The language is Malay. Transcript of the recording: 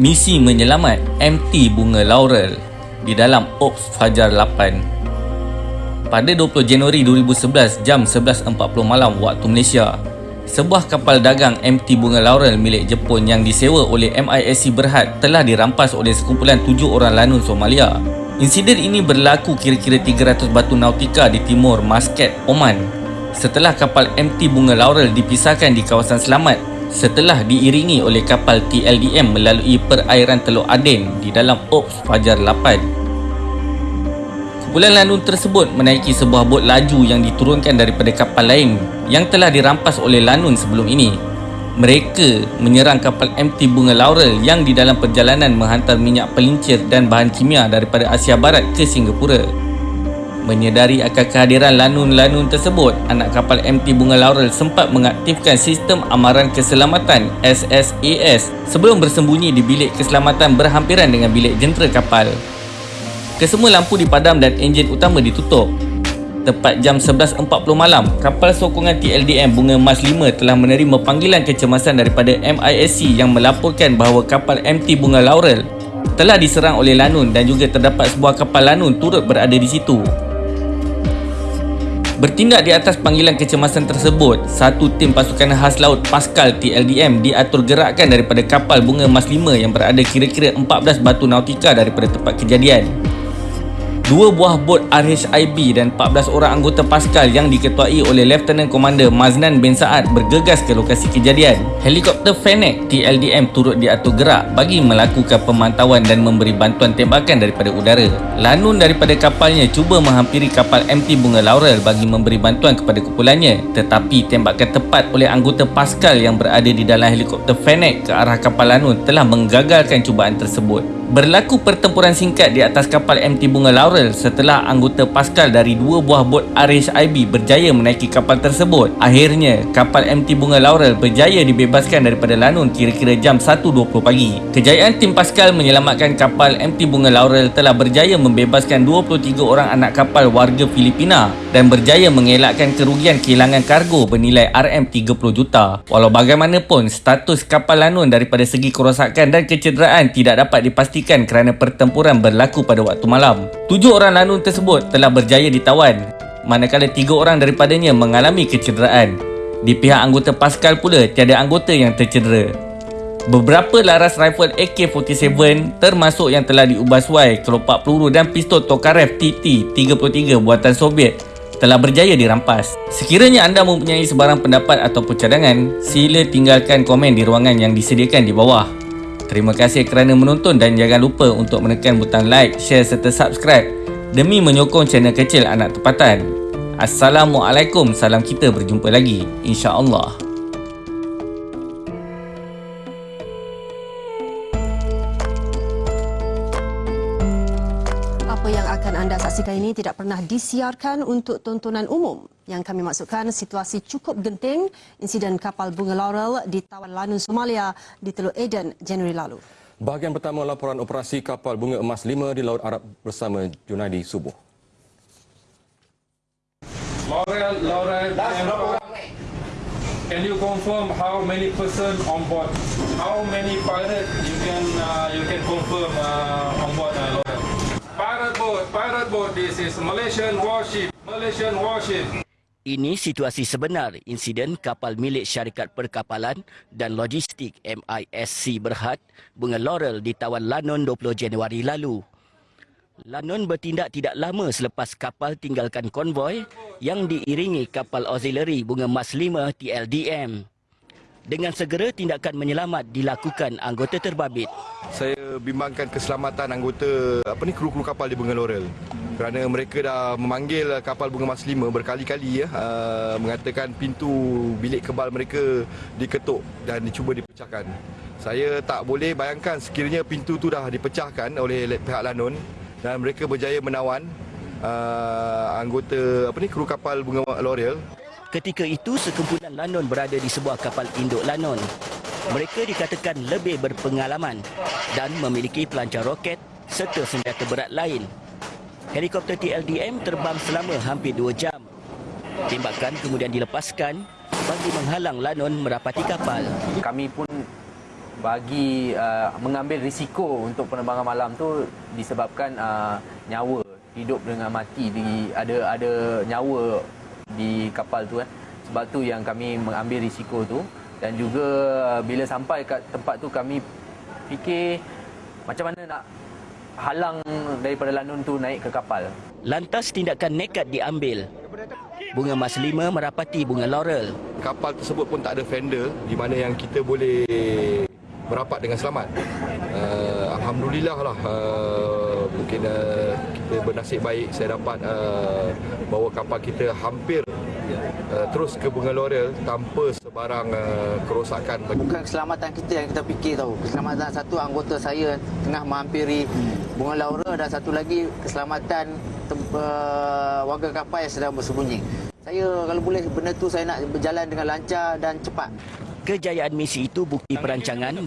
misi menyelamat MT Bunga Laurel di dalam Ops Fajar 8. Pada 20 Januari 2011 jam 11.40 malam waktu Malaysia, sebuah kapal dagang MT Bunga Laurel milik Jepun yang disewa oleh MISC Berhad telah dirampas oleh sekumpulan tujuh orang lanun Somalia. Insiden ini berlaku kira-kira 300 batu nautika di timur Muscat, Oman. Setelah kapal MT Bunga Laurel dipisahkan di kawasan selamat setelah diiringi oleh kapal TLDM melalui perairan Teluk Aden di dalam Ops Fajar 8. Kumpulan lanun tersebut menaiki sebuah bot laju yang diturunkan daripada kapal lain yang telah dirampas oleh lanun sebelum ini. Mereka menyerang kapal MT Bunga Laurel yang di dalam perjalanan menghantar minyak pelincir dan bahan kimia daripada Asia Barat ke Singapura. Menyedari akan kehadiran lanun-lanun tersebut, anak kapal MT Bunga Laurel sempat mengaktifkan sistem amaran keselamatan SSAS sebelum bersembunyi di bilik keselamatan berhampiran dengan bilik jentera kapal. Kesemua lampu dipadam dan enjin utama ditutup. Tepat jam 11.40 malam, kapal sokongan TLDM Bunga Mas 5 telah menerima panggilan kecemasan daripada MISC yang melaporkan bahawa kapal MT Bunga Laurel telah diserang oleh lanun dan juga terdapat sebuah kapal lanun turut berada di situ. Bertindak di atas panggilan kecemasan tersebut, satu tim pasukan khas laut Pascal TLDM diatur gerakkan daripada kapal Bunga Mas 5 yang berada kira-kira 14 batu nautika daripada tempat kejadian. Dua buah bot RHIB dan 14 orang anggota Pascal yang diketuai oleh Lieutenant Commander Maznan bin Saad bergegas ke lokasi kejadian. Helikopter Fennec TLDM turut diatur gerak bagi melakukan pemantauan dan memberi bantuan tembakan daripada udara. Lanun daripada kapalnya cuba menghampiri kapal MT Bunga Laurel bagi memberi bantuan kepada kumpulannya tetapi tembakan tepat oleh anggota Pascal yang berada di dalam helikopter Fennec ke arah kapal Lanun telah menggagalkan cubaan tersebut. Berlaku pertempuran singkat di atas kapal MT Bunga Laurel setelah anggota Pascal dari dua buah bot RHIB berjaya menaiki kapal tersebut. Akhirnya, kapal MT Bunga Laurel berjaya dibebaskan daripada lanun kira-kira jam 1.20 pagi. Kejayaan tim Pascal menyelamatkan kapal MT Bunga Laurel telah berjaya membebaskan 23 orang anak kapal warga Filipina dan berjaya mengelakkan kerugian kehilangan kargo bernilai RM30 juta. Walau bagaimanapun, status kapal lanun daripada segi kerosakan dan kecederaan tidak dapat dipastikan dipastikan kerana pertempuran berlaku pada waktu malam. Tujuh orang lanun tersebut telah berjaya ditawan, manakala tiga orang daripadanya mengalami kecederaan. Di pihak anggota Pascal pula, tiada anggota yang tercedera. Beberapa laras rifle AK-47 termasuk yang telah diubah suai, kelopak peluru dan pistol Tokarev TT-33 buatan Soviet telah berjaya dirampas. Sekiranya anda mempunyai sebarang pendapat ataupun cadangan, sila tinggalkan komen di ruangan yang disediakan di bawah. Terima kasih kerana menonton dan jangan lupa untuk menekan butang like, share serta subscribe demi menyokong channel kecil anak tempatan. Assalamualaikum, salam kita berjumpa lagi. InsyaAllah. Saksikan ini tidak pernah disiarkan untuk tontonan umum. Yang kami maksudkan situasi cukup genting insiden kapal bunga Laurel di tawan Lanun Somalia di Teluk Aden Januari lalu. Bahagian pertama laporan operasi kapal bunga emas 5 di Laut Arab bersama Junaidi Subuh. Laurel, Laurel, can you confirm how many person on board? How many pirate you can uh, you can confirm uh, on board uh, Laurel? Pirate boat, pirate boat. This is Malaysian warship. Malaysian warship. Ini situasi sebenar insiden kapal milik syarikat perkapalan dan logistik MISC Berhad Bunga Laurel di tawan Lanun 20 Januari lalu. Lanun bertindak tidak lama selepas kapal tinggalkan konvoi yang diiringi kapal auxiliary Bunga Mas 5 TLDM. Dengan segera tindakan menyelamat dilakukan anggota terbabit. Saya bimbangkan keselamatan anggota apa ni kru-kru kapal di Bunga Laurel. Kerana mereka dah memanggil kapal Bunga Mas 5 berkali-kali ya uh, mengatakan pintu bilik kebal mereka diketuk dan dicuba dipecahkan. Saya tak boleh bayangkan sekiranya pintu tu dah dipecahkan oleh pihak Lanun dan mereka berjaya menawan uh, anggota apa ni kru kapal Bunga Laurel Ketika itu, sekumpulan Lanon berada di sebuah kapal induk Lanon. Mereka dikatakan lebih berpengalaman dan memiliki pelancar roket serta senjata berat lain. Helikopter TLDM terbang selama hampir dua jam. Tembakan kemudian dilepaskan bagi menghalang Lanon merapati kapal. Kami pun bagi uh, mengambil risiko untuk penerbangan malam tu disebabkan uh, nyawa hidup dengan mati di ada ada nyawa di kapal tu kan. Sebab tu yang kami mengambil risiko tu dan juga bila sampai kat tempat tu kami fikir macam mana nak halang daripada lanun tu naik ke kapal. Lantas tindakan nekat diambil. Bunga Mas Lima merapati bunga laurel. Kapal tersebut pun tak ada fender di mana yang kita boleh merapat dengan selamat. Uh, Alhamdulillah lah uh, mungkin uh, kita bernasib baik saya dapat uh, bawa kapal kita hampir uh, terus ke Bunga Laurel tanpa sebarang uh, kerosakan. Bukan keselamatan kita yang kita fikir tahu. Keselamatan satu anggota saya tengah menghampiri Bunga Laura dan satu lagi keselamatan uh, warga kapal yang sedang bersembunyi. Saya kalau boleh benda tu saya nak berjalan dengan lancar dan cepat. Kejayaan misi itu bukti perancangan